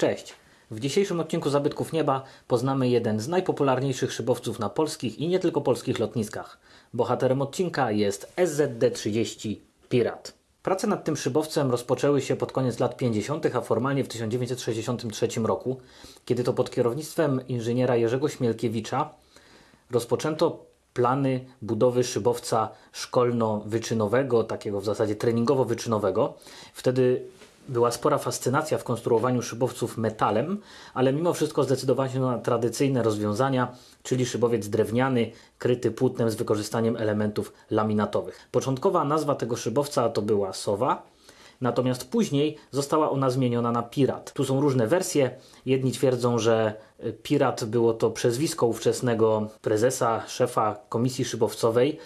Cześć! W dzisiejszym odcinku Zabytków Nieba poznamy jeden z najpopularniejszych szybowców na polskich i nie tylko polskich lotniskach. Bohaterem odcinka jest SZD-30 Pirat. Prace nad tym szybowcem rozpoczęły się pod koniec lat 50., a formalnie w 1963 roku, kiedy to pod kierownictwem inżyniera Jerzego Śmielkiewicza rozpoczęto plany budowy szybowca szkolno-wyczynowego, takiego w zasadzie treningowo-wyczynowego. Wtedy była spora fascynacja w konstruowaniu szybowców metalem, ale mimo wszystko zdecydowano na tradycyjne rozwiązania, czyli szybowiec drewniany, kryty płótnem z wykorzystaniem elementów laminatowych. Początkowa nazwa tego szybowca to była Sowa, Natomiast później została ona zmieniona na Pirat. Tu są różne wersje. Jedni twierdzą, że Pirat było to przezwisko ówczesnego prezesa, szefa komisji szybowcowej,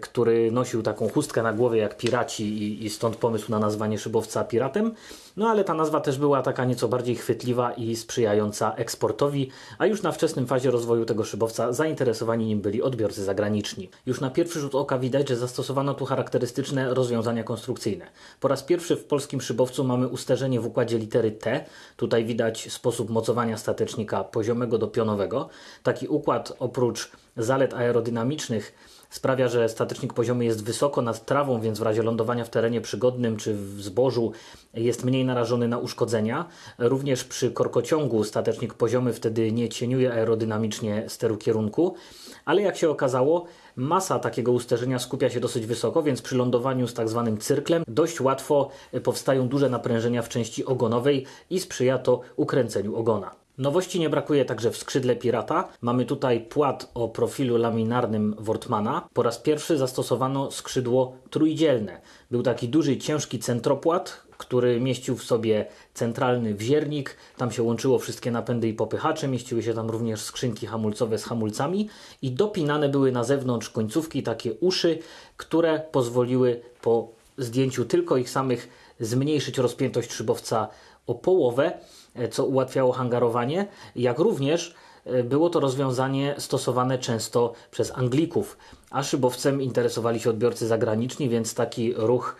który nosił taką chustkę na głowie jak piraci i, i stąd pomysł na nazwanie szybowca piratem. No ale ta nazwa też była taka nieco bardziej chwytliwa i sprzyjająca eksportowi, a już na wczesnym fazie rozwoju tego szybowca zainteresowani nim byli odbiorcy zagraniczni. Już na pierwszy rzut oka widać, że zastosowano tu charakterystyczne rozwiązania konstrukcyjne. Po raz pierwszy w polskim szybowcu mamy usterzenie w układzie litery T. Tutaj widać sposób mocowania statecznika poziomego do pionowego. Taki układ oprócz zalet aerodynamicznych sprawia, że statecznik poziomy jest wysoko nad trawą, więc w razie lądowania w terenie przygodnym czy w zbożu jest mniej narażony na uszkodzenia. Również przy korkociągu statecznik poziomy wtedy nie cieniuje aerodynamicznie steru kierunku, ale jak się okazało, masa takiego usterzenia skupia się dosyć wysoko, więc przy lądowaniu z tak zwanym cyrklem dość łatwo powstają duże naprężenia w części ogonowej i sprzyja to ukręceniu ogona. Nowości nie brakuje także w skrzydle Pirata. Mamy tutaj płat o profilu laminarnym Wortmana. Po raz pierwszy zastosowano skrzydło trójdzielne. Był taki duży, ciężki centropłat, który mieścił w sobie centralny wziernik. Tam się łączyło wszystkie napędy i popychacze. Mieściły się tam również skrzynki hamulcowe z hamulcami i dopinane były na zewnątrz końcówki takie uszy, które pozwoliły po zdjęciu tylko ich samych zmniejszyć rozpiętość szybowca o połowę, co ułatwiało hangarowanie, jak również było to rozwiązanie stosowane często przez Anglików, a szybowcem interesowali się odbiorcy zagraniczni, więc taki ruch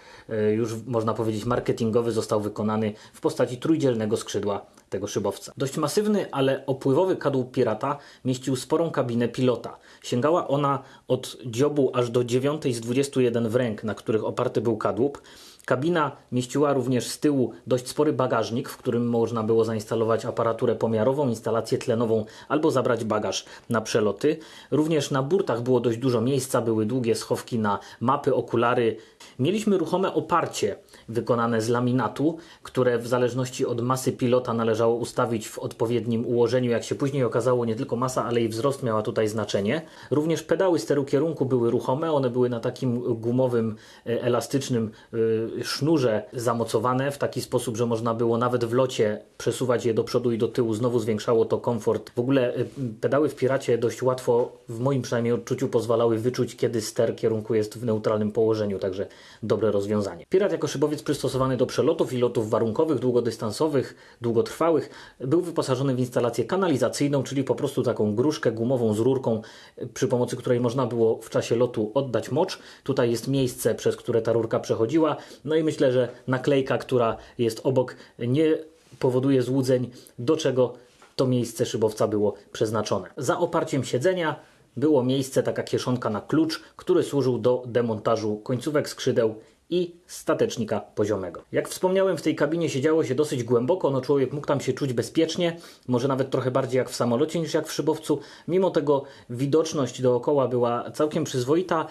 już można powiedzieć marketingowy został wykonany w postaci trójdzielnego skrzydła tego szybowca. Dość masywny, ale opływowy kadłub Pirata mieścił sporą kabinę pilota. Sięgała ona od dziobu aż do 9 z 21 w ręk, na których oparty był kadłub. Kabina mieściła również z tyłu dość spory bagażnik, w którym można było zainstalować aparaturę pomiarową, instalację tlenową albo zabrać bagaż na przeloty. Również na burtach było dość dużo miejsca, były długie schowki na mapy, okulary. Mieliśmy ruchome oparcie wykonane z laminatu, które w zależności od masy pilota należało ustawić w odpowiednim ułożeniu. Jak się później okazało, nie tylko masa, ale i wzrost miała tutaj znaczenie. Również pedały steru kierunku były ruchome, one były na takim gumowym, elastycznym sznurze zamocowane w taki sposób, że można było nawet w locie przesuwać je do przodu i do tyłu. Znowu zwiększało to komfort. W ogóle pedały w Piracie dość łatwo, w moim przynajmniej odczuciu, pozwalały wyczuć, kiedy ster kierunku jest w neutralnym położeniu, także dobre rozwiązanie. Pirat jako szybowiec przystosowany do przelotów i lotów warunkowych, długodystansowych, długotrwałych, był wyposażony w instalację kanalizacyjną, czyli po prostu taką gruszkę gumową z rurką, przy pomocy której można było w czasie lotu oddać mocz. Tutaj jest miejsce, przez które ta rurka przechodziła. No i myślę, że naklejka, która jest obok, nie powoduje złudzeń, do czego to miejsce szybowca było przeznaczone. Za oparciem siedzenia było miejsce, taka kieszonka na klucz, który służył do demontażu końcówek skrzydeł i statecznika poziomego. Jak wspomniałem, w tej kabinie siedziało się dosyć głęboko, no człowiek mógł tam się czuć bezpiecznie, może nawet trochę bardziej jak w samolocie niż jak w szybowcu. Mimo tego widoczność dookoła była całkiem przyzwoita.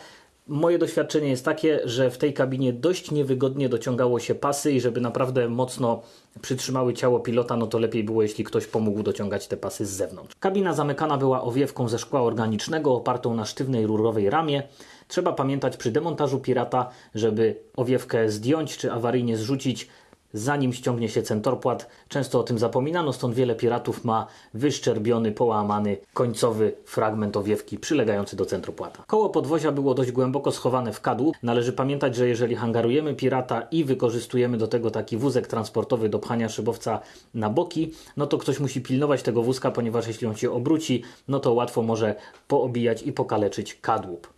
Moje doświadczenie jest takie, że w tej kabinie dość niewygodnie dociągało się pasy i żeby naprawdę mocno przytrzymały ciało pilota, no to lepiej było, jeśli ktoś pomógł dociągać te pasy z zewnątrz. Kabina zamykana była owiewką ze szkła organicznego opartą na sztywnej rurowej ramie. Trzeba pamiętać przy demontażu Pirata, żeby owiewkę zdjąć czy awaryjnie zrzucić, zanim ściągnie się centorpłat. Często o tym zapominano, stąd wiele piratów ma wyszczerbiony, połamany końcowy fragment owiewki przylegający do centropłata. Koło podwozia było dość głęboko schowane w kadłub. Należy pamiętać, że jeżeli hangarujemy pirata i wykorzystujemy do tego taki wózek transportowy do pchania szybowca na boki, no to ktoś musi pilnować tego wózka, ponieważ jeśli on się obróci, no to łatwo może poobijać i pokaleczyć kadłub.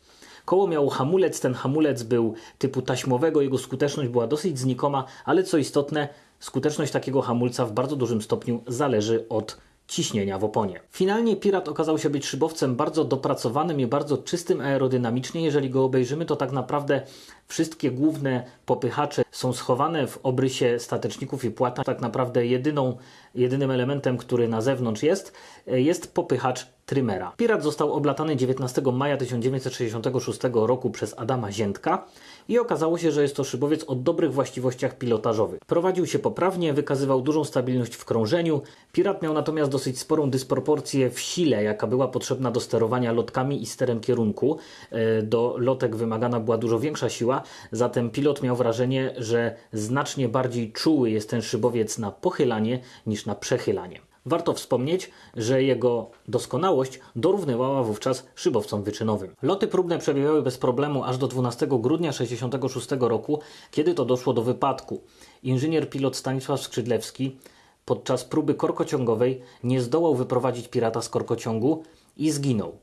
Koło miało hamulec, ten hamulec był typu taśmowego, jego skuteczność była dosyć znikoma, ale co istotne, skuteczność takiego hamulca w bardzo dużym stopniu zależy od ciśnienia w oponie. Finalnie Pirat okazał się być szybowcem bardzo dopracowanym i bardzo czystym aerodynamicznie. Jeżeli go obejrzymy, to tak naprawdę wszystkie główne popychacze są schowane w obrysie stateczników i płata. Tak naprawdę jedyną, jedynym elementem, który na zewnątrz jest, jest popychacz Trymera. Pirat został oblatany 19 maja 1966 roku przez Adama Ziętka i okazało się, że jest to szybowiec o dobrych właściwościach pilotażowych. Prowadził się poprawnie, wykazywał dużą stabilność w krążeniu. Pirat miał natomiast dosyć sporą dysproporcję w sile, jaka była potrzebna do sterowania lotkami i sterem kierunku. E, do lotek wymagana była dużo większa siła, zatem pilot miał wrażenie, że znacznie bardziej czuły jest ten szybowiec na pochylanie niż na przechylanie. Warto wspomnieć, że jego doskonałość dorównywała wówczas szybowcom wyczynowym. Loty próbne przebiegały bez problemu aż do 12 grudnia 1966 roku, kiedy to doszło do wypadku. Inżynier pilot Stanisław Skrzydlewski podczas próby korkociągowej nie zdołał wyprowadzić pirata z korkociągu i zginął.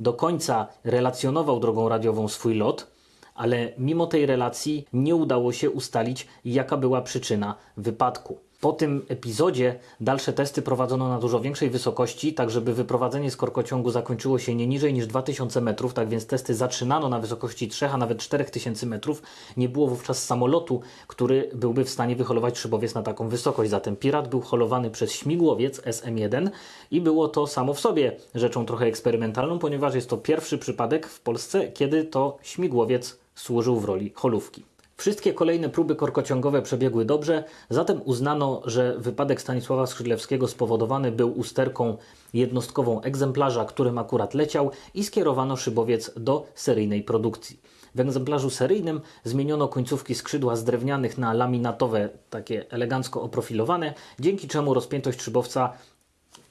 Do końca relacjonował drogą radiową swój lot, ale mimo tej relacji nie udało się ustalić, jaka była przyczyna wypadku. Po tym epizodzie dalsze testy prowadzono na dużo większej wysokości, tak żeby wyprowadzenie z korkociągu zakończyło się nie niżej niż 2000 metrów, tak więc testy zaczynano na wysokości 3, a nawet 4000 metrów. Nie było wówczas samolotu, który byłby w stanie wyholować szybowiec na taką wysokość. Zatem Pirat był holowany przez śmigłowiec SM-1 i było to samo w sobie rzeczą trochę eksperymentalną, ponieważ jest to pierwszy przypadek w Polsce, kiedy to śmigłowiec służył w roli holówki. Wszystkie kolejne próby korkociągowe przebiegły dobrze, zatem uznano, że wypadek Stanisława Skrzydlewskiego spowodowany był usterką jednostkową egzemplarza, którym akurat leciał i skierowano szybowiec do seryjnej produkcji. W egzemplarzu seryjnym zmieniono końcówki skrzydła z drewnianych na laminatowe, takie elegancko oprofilowane, dzięki czemu rozpiętość szybowca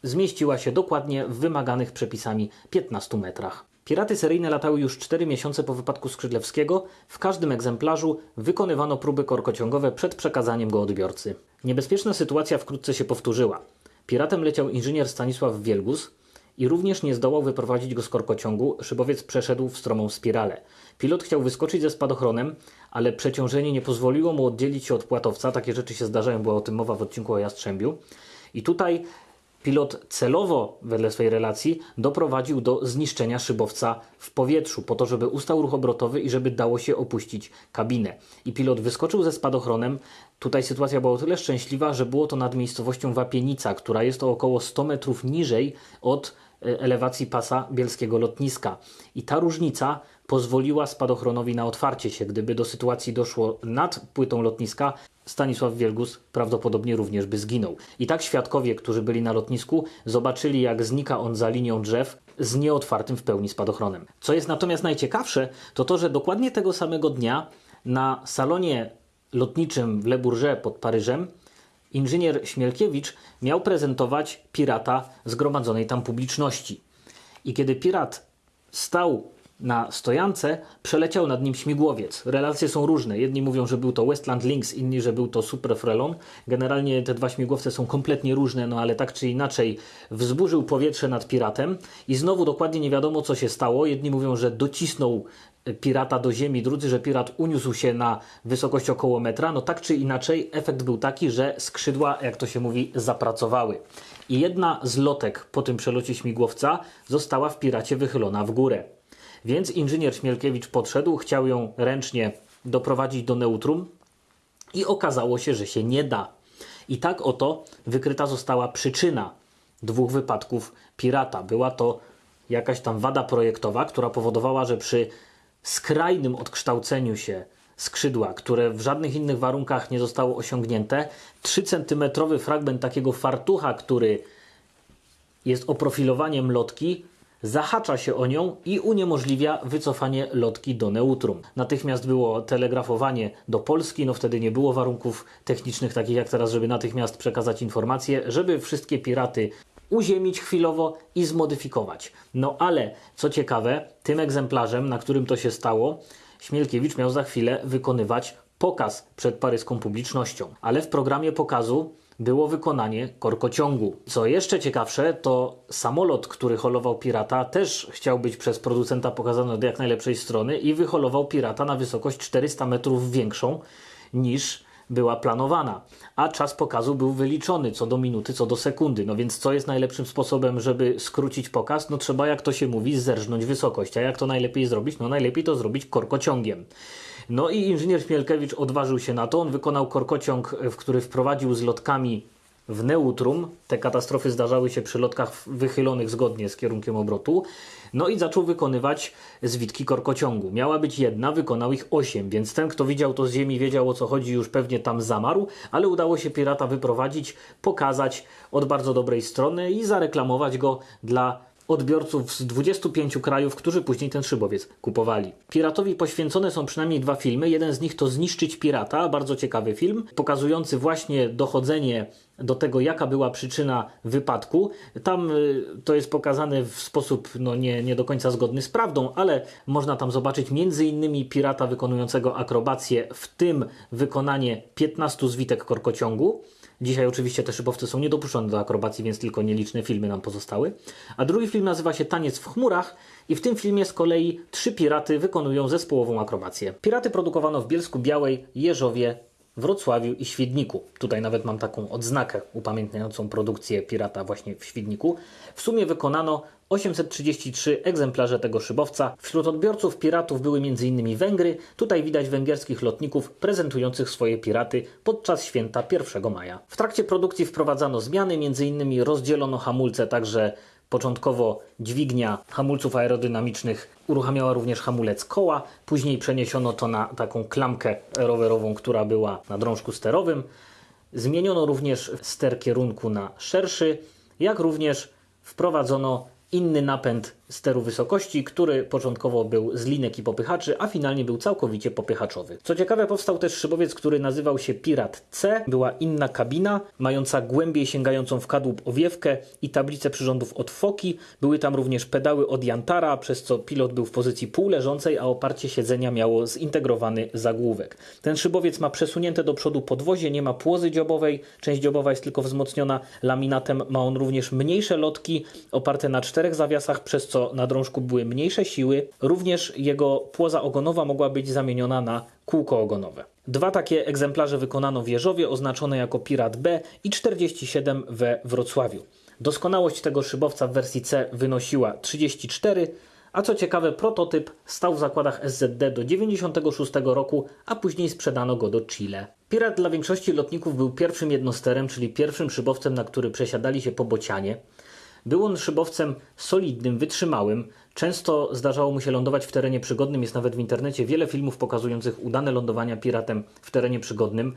zmieściła się dokładnie w wymaganych przepisami 15 metrach. Piraty seryjne latały już 4 miesiące po wypadku Skrzydlewskiego. W każdym egzemplarzu wykonywano próby korkociągowe przed przekazaniem go odbiorcy. Niebezpieczna sytuacja wkrótce się powtórzyła. Piratem leciał inżynier Stanisław Wielgus i również nie zdołał wyprowadzić go z korkociągu, szybowiec przeszedł w stromą spiralę. Pilot chciał wyskoczyć ze spadochronem, ale przeciążenie nie pozwoliło mu oddzielić się od płatowca. Takie rzeczy się zdarzają, była o tym mowa w odcinku o Jastrzębiu. I tutaj Pilot celowo, wedle swojej relacji, doprowadził do zniszczenia szybowca w powietrzu, po to, żeby ustał ruch obrotowy i żeby dało się opuścić kabinę. I pilot wyskoczył ze spadochronem. Tutaj sytuacja była o tyle szczęśliwa, że było to nad miejscowością Wapienica, która jest to około 100 metrów niżej od e, elewacji pasa bielskiego lotniska. I ta różnica pozwoliła spadochronowi na otwarcie się. Gdyby do sytuacji doszło nad płytą lotniska, Stanisław Wielgus prawdopodobnie również by zginął. I tak świadkowie, którzy byli na lotnisku, zobaczyli jak znika on za linią drzew z nieotwartym w pełni spadochronem. Co jest natomiast najciekawsze, to to, że dokładnie tego samego dnia na salonie lotniczym w Le Bourget pod Paryżem inżynier Śmielkiewicz miał prezentować pirata zgromadzonej tam publiczności. I kiedy pirat stał na stojance przeleciał nad nim śmigłowiec. Relacje są różne. Jedni mówią, że był to Westland Lynx, inni, że był to Super Frelon. Generalnie te dwa śmigłowce są kompletnie różne, no ale tak czy inaczej wzburzył powietrze nad piratem i znowu dokładnie nie wiadomo, co się stało. Jedni mówią, że docisnął pirata do ziemi, drudzy, że pirat uniósł się na wysokość około metra. No tak czy inaczej, efekt był taki, że skrzydła, jak to się mówi, zapracowały. I jedna z lotek po tym przelocie śmigłowca została w piracie wychylona w górę. Więc inżynier Śmielkiewicz podszedł, chciał ją ręcznie doprowadzić do neutrum i okazało się, że się nie da. I tak oto wykryta została przyczyna dwóch wypadków pirata. Była to jakaś tam wada projektowa, która powodowała, że przy skrajnym odkształceniu się skrzydła, które w żadnych innych warunkach nie zostało osiągnięte, 3 cm fragment takiego fartucha, który jest oprofilowaniem lotki, zahacza się o nią i uniemożliwia wycofanie lotki do neutrum. Natychmiast było telegrafowanie do Polski, no wtedy nie było warunków technicznych takich jak teraz, żeby natychmiast przekazać informacje, żeby wszystkie piraty uziemić chwilowo i zmodyfikować. No ale, co ciekawe, tym egzemplarzem, na którym to się stało, Śmielkiewicz miał za chwilę wykonywać pokaz przed paryską publicznością. Ale w programie pokazu było wykonanie korkociągu. Co jeszcze ciekawsze, to samolot, który holował pirata, też chciał być przez producenta pokazany od jak najlepszej strony i wyholował pirata na wysokość 400 metrów większą niż była planowana, a czas pokazu był wyliczony co do minuty, co do sekundy. No więc co jest najlepszym sposobem, żeby skrócić pokaz? No trzeba, jak to się mówi, zerżnąć wysokość. A jak to najlepiej zrobić? No najlepiej to zrobić korkociągiem. No i inżynier Śmielkewicz odważył się na to. On wykonał korkociąg, w który wprowadził z lotkami w neutrum. Te katastrofy zdarzały się przy lotkach wychylonych zgodnie z kierunkiem obrotu. No i zaczął wykonywać zwitki korkociągu. Miała być jedna, wykonał ich osiem, więc ten, kto widział to z ziemi, wiedział o co chodzi, już pewnie tam zamarł, ale udało się pirata wyprowadzić, pokazać od bardzo dobrej strony i zareklamować go dla odbiorców z 25 krajów, którzy później ten szybowiec kupowali. Piratowi poświęcone są przynajmniej dwa filmy. Jeden z nich to Zniszczyć Pirata, bardzo ciekawy film, pokazujący właśnie dochodzenie do tego, jaka była przyczyna wypadku. Tam y, to jest pokazane w sposób no, nie, nie do końca zgodny z prawdą, ale można tam zobaczyć między innymi pirata wykonującego akrobację, w tym wykonanie 15 zwitek korkociągu. Dzisiaj oczywiście te szybowce są niedopuszczone do akrobacji, więc tylko nieliczne filmy nam pozostały. A drugi film nazywa się Taniec w chmurach i w tym filmie z kolei trzy piraty wykonują zespołową akrobację. Piraty produkowano w Bielsku Białej, Jeżowie, Wrocławiu i Świdniku. Tutaj nawet mam taką odznakę upamiętniającą produkcję pirata właśnie w Świdniku. W sumie wykonano 833 egzemplarze tego szybowca. Wśród odbiorców piratów były m.in. Węgry. Tutaj widać węgierskich lotników prezentujących swoje piraty podczas święta 1 maja. W trakcie produkcji wprowadzano zmiany, m.in. rozdzielono hamulce, także Początkowo dźwignia hamulców aerodynamicznych uruchamiała również hamulec koła, później przeniesiono to na taką klamkę rowerową, która była na drążku sterowym. Zmieniono również ster kierunku na szerszy, jak również wprowadzono inny napęd steru wysokości, który początkowo był z linek i popychaczy, a finalnie był całkowicie popychaczowy. Co ciekawe, powstał też szybowiec, który nazywał się Pirat C. Była inna kabina, mająca głębiej sięgającą w kadłub owiewkę i tablicę przyrządów od foki. Były tam również pedały od Jantara, przez co pilot był w pozycji półleżącej, a oparcie siedzenia miało zintegrowany zagłówek. Ten szybowiec ma przesunięte do przodu podwozie, nie ma płozy dziobowej, część dziobowa jest tylko wzmocniona laminatem. Ma on również mniejsze lotki oparte na czterech zawiasach, przez co na drążku były mniejsze siły. Również jego płoza ogonowa mogła być zamieniona na kółko ogonowe. Dwa takie egzemplarze wykonano w Jeżowie, oznaczone jako Pirat B i 47 we Wrocławiu. Doskonałość tego szybowca w wersji C wynosiła 34, a co ciekawe, prototyp stał w zakładach SZD do 96 roku, a później sprzedano go do Chile. Pirat dla większości lotników był pierwszym jednosterem, czyli pierwszym szybowcem, na który przesiadali się po bocianie. Był on szybowcem solidnym, wytrzymałym. Często zdarzało mu się lądować w terenie przygodnym. Jest nawet w internecie wiele filmów pokazujących udane lądowania piratem w terenie przygodnym.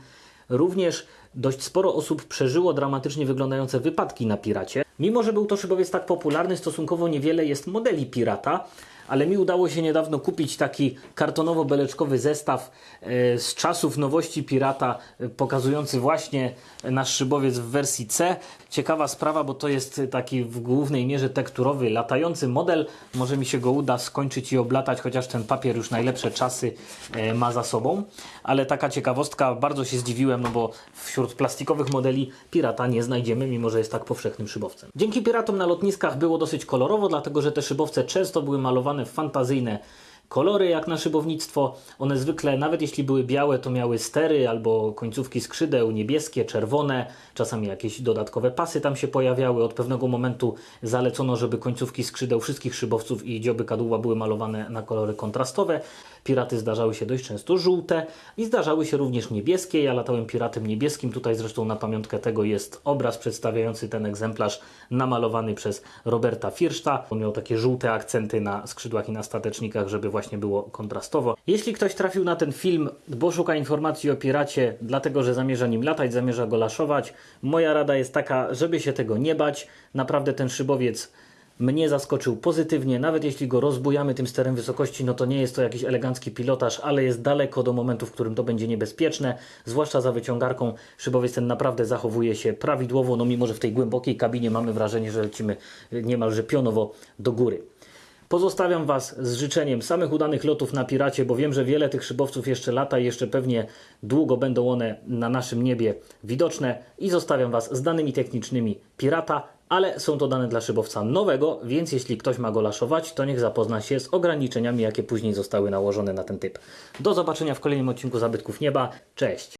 Również dość sporo osób przeżyło dramatycznie wyglądające wypadki na piracie. Mimo, że był to szybowiec tak popularny, stosunkowo niewiele jest modeli pirata, ale mi udało się niedawno kupić taki kartonowo-beleczkowy zestaw e, z czasów nowości pirata, e, pokazujący właśnie nasz szybowiec w wersji C. Ciekawa sprawa, bo to jest taki w głównej mierze tekturowy, latający model. Może mi się go uda skończyć i oblatać, chociaż ten papier już najlepsze czasy e, ma za sobą. Ale taka ciekawostka, bardzo się zdziwiłem, no bo wśród plastikowych modeli pirata nie znajdziemy, mimo że jest tak powszechnym szybowcem. Dzięki piratom na lotniskach było dosyć kolorowo, dlatego że te szybowce często były malowane w fantazyjne kolory jak na szybownictwo. One zwykle, nawet jeśli były białe, to miały stery albo końcówki skrzydeł niebieskie, czerwone, czasami jakieś dodatkowe pasy tam się pojawiały. Od pewnego momentu zalecono, żeby końcówki skrzydeł wszystkich szybowców i dzioby kadłuba były malowane na kolory kontrastowe. Piraty zdarzały się dość często żółte i zdarzały się również niebieskie. Ja latałem piratem niebieskim. Tutaj zresztą na pamiątkę tego jest obraz przedstawiający ten egzemplarz namalowany przez Roberta Firszta. On miał takie żółte akcenty na skrzydłach i na statecznikach, żeby właśnie było kontrastowo. Jeśli ktoś trafił na ten film, bo szuka informacji o piracie, dlatego że zamierza nim latać, zamierza go laszować, moja rada jest taka, żeby się tego nie bać. Naprawdę ten szybowiec mnie zaskoczył pozytywnie, nawet jeśli go rozbujamy tym sterem wysokości, no to nie jest to jakiś elegancki pilotaż, ale jest daleko do momentu, w którym to będzie niebezpieczne, zwłaszcza za wyciągarką. Szybowiec ten naprawdę zachowuje się prawidłowo, no mimo, że w tej głębokiej kabinie mamy wrażenie, że lecimy niemalże pionowo do góry. Pozostawiam Was z życzeniem samych udanych lotów na Piracie, bo wiem, że wiele tych szybowców jeszcze lata i jeszcze pewnie długo będą one na naszym niebie widoczne i zostawiam Was z danymi technicznymi Pirata, ale są to dane dla szybowca nowego, więc jeśli ktoś ma go laszować, to niech zapozna się z ograniczeniami, jakie później zostały nałożone na ten typ. Do zobaczenia w kolejnym odcinku Zabytków Nieba. Cześć!